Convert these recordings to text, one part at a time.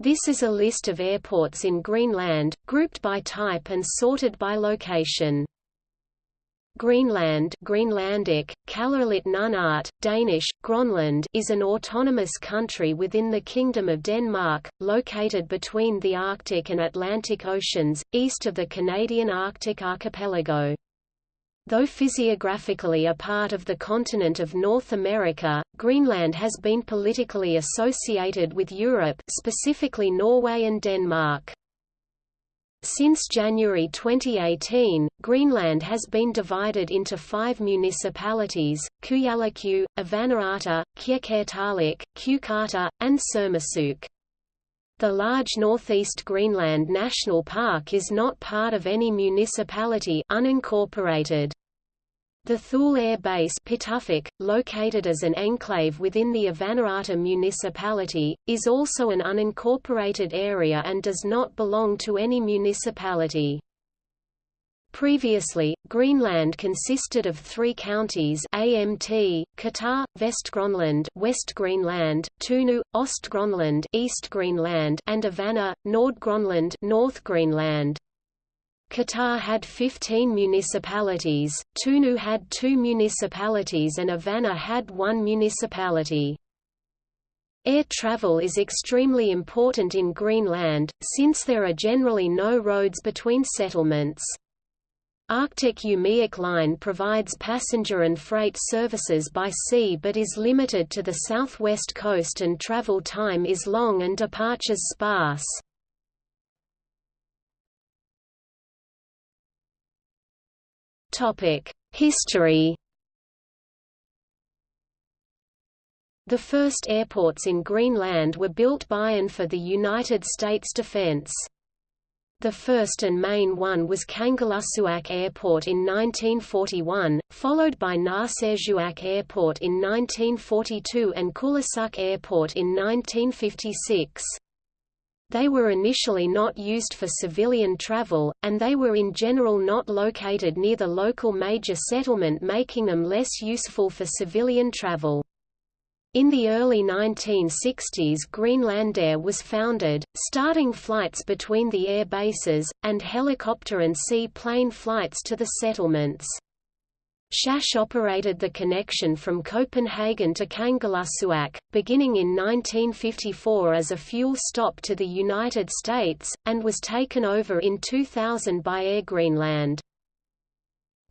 This is a list of airports in Greenland, grouped by type and sorted by location. Greenland Greenlandic, Kalaallit Danish, Gronland is an autonomous country within the Kingdom of Denmark, located between the Arctic and Atlantic Oceans, east of the Canadian Arctic archipelago. Though physiographically a part of the continent of North America, Greenland has been politically associated with Europe specifically Norway and Denmark. Since January 2018, Greenland has been divided into five municipalities, Kujalleq, Avannaata, Qeqertarsuaq, Qeqertar, and Sermersooq. The large Northeast Greenland National Park is not part of any municipality unincorporated. The Thule Air Base Pituffik, located as an enclave within the Avannaata municipality, is also an unincorporated area and does not belong to any municipality. Previously, Greenland consisted of three counties AMT, Kitaa, Vestgrønland, West Greenland, Tunu, Ostgrønland, East Greenland, and Avanna, Nordgrønland, North Greenland. Kitaa had 15 municipalities, Tunu had two municipalities and Avanna had one municipality. Air travel is extremely important in Greenland, since there are generally no roads between settlements. Arctic Umiaq Line provides passenger and freight services by sea but is limited to the southwest coast and travel time is long and departures sparse. History The first airports in Greenland were built by and for the United States Defense. The first and main one was Kangerlussuaq Airport in 1941, followed by Narsarsuaq Airport in 1942 and Kulusuk Airport in 1956. They were initially not used for civilian travel, and they were in general not located near the local major settlement making them less useful for civilian travel. In the early 1960s Greenlandair was founded, starting flights between the air bases, and helicopter and sea-plane flights to the settlements. SAS operated the connection from Copenhagen to Kangerlussuaq, beginning in 1954 as a fuel stop to the United States, and was taken over in 2000 by Air Greenland.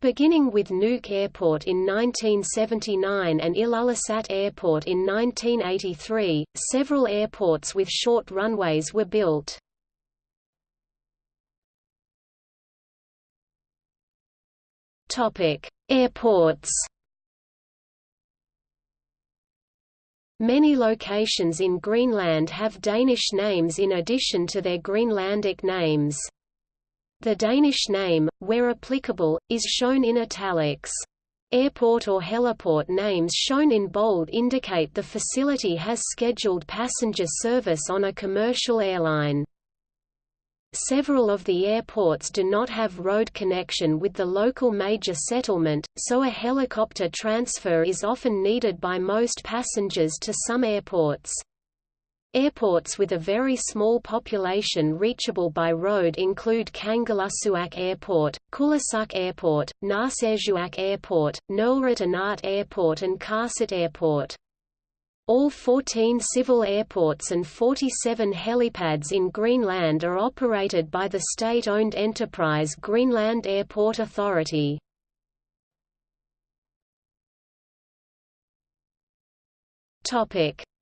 Beginning with Nuuk Airport in 1979 and Ilulissat Airport in 1983, several airports with short runways were built. Topic: Airports. Many locations in Greenland have Danish names in addition to their Greenlandic names. The Danish name, where applicable, is shown in italics. Airport or heliport names shown in bold indicate the facility has scheduled passenger service on a commercial airline. Several of the airports do not have road connection with the local major settlement, so a helicopter transfer is often needed by most passengers to some airports. Airports with a very small population reachable by road include Kangerlussuaq Airport, Kulusuk Airport, Narsarsuaq Airport, Neerlerit Inaat Airport and Qaarsut Airport. All 14 civil airports and 47 helipads in Greenland are operated by the state-owned enterprise Greenland Airport Authority.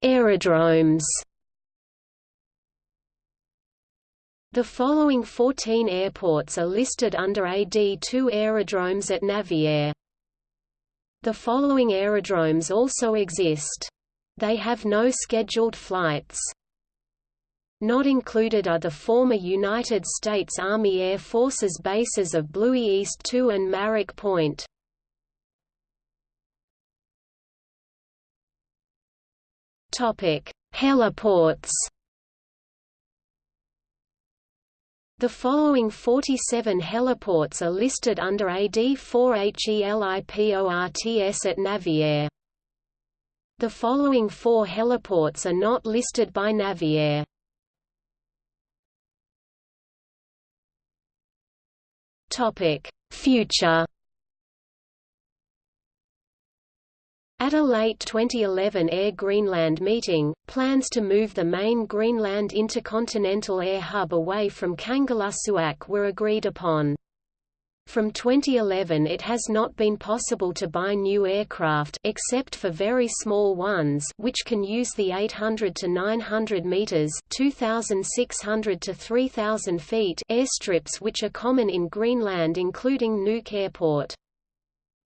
Aerodromes The following 14 airports are listed under AD2 aerodromes at Naviair. The following aerodromes also exist. They have no scheduled flights. Not included are the former United States Army Air Forces bases of Bluie East 2 and Marrock Point. Heliports The following 47 heliports are listed under AD4HELIPORTS at Naviair. The following four heliports are not listed by Naviair. Topic: Future. At a late 2011 Air Greenland meeting, plans to move the main Greenland intercontinental air hub away from Kangerlussuaq were agreed upon. From 2011 it has not been possible to buy new aircraft except for very small ones which can use the 800 to 900 meters, 2600 to 3000 feet airstrips which are common in Greenland including Nuuk Airport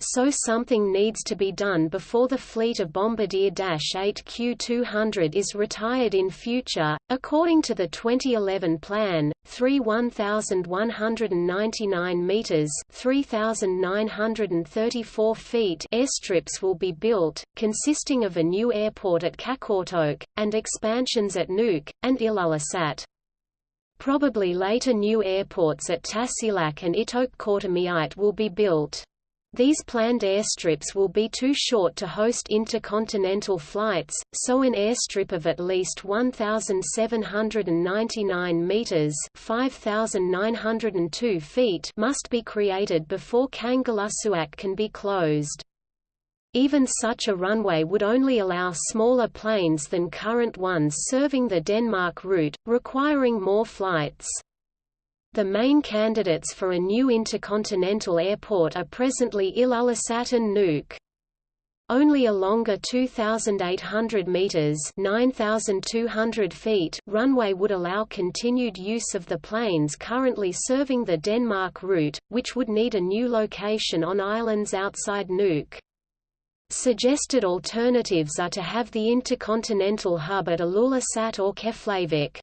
so something needs to be done before the fleet of Bombardier Dash 8 Q200 is retired in future. According to the 2011 plan, three 1,199 meters (3,934 feet) airstrips will be built, consisting of a new airport at Qaqortoq and expansions at Nuuk and Ilulissat. Probably later new airports at Tasiilaq and Ittoqqortoormiit will be built. These planned airstrips will be too short to host intercontinental flights, so an airstrip of at least 1,799 meters (5,902 feet) must be created before Kangerlussuaq can be closed. Even such a runway would only allow smaller planes than current ones serving the Denmark route, requiring more flights. The main candidates for a new intercontinental airport are presently Ilulissat and Nuuk. Only a longer 2,800 meters (9,200 feet) runway would allow continued use of the planes currently serving the Denmark route, which would need a new location on islands outside Nuuk. Suggested alternatives are to have the intercontinental hub at Ilulissat or Keflavik.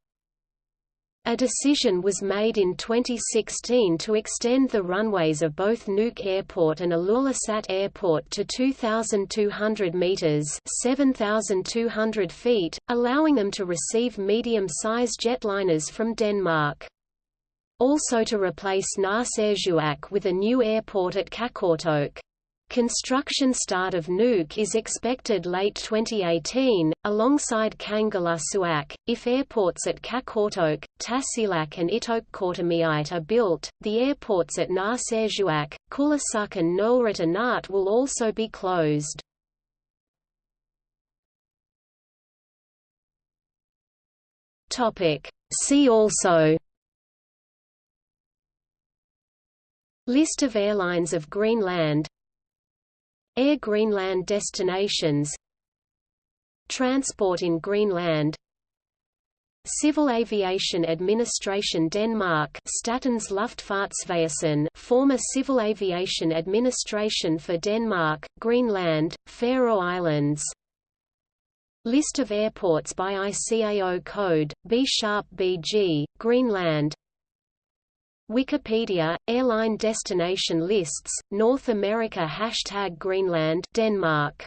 A decision was made in 2016 to extend the runways of both Nuuk Airport and Ilulissat Airport to 2,200 metres 7,200 feet, allowing them to receive medium-sized jetliners from Denmark. Also to replace Narsarsuaq with a new airport at Qaqortoq. Construction start of Nuuk is expected late 2018, alongside Kangerlussuaq. If airports at Qaqortoq, Tasiilaq and Ittoqqortoormiit are built, the airports at Narsarsuaq, Kulusuk and Neerlerit Inaat will also be closed. See also List of airlines of Greenland Air Greenland destinations Transport in Greenland Civil Aviation Administration Denmark Statens Luftfartsvæsen former Civil Aviation Administration for Denmark, Greenland, Faroe Islands. List of airports by ICAO code, B-sharp BG, Greenland Wikipedia, airline destination lists, North America Hashtag Greenland Denmark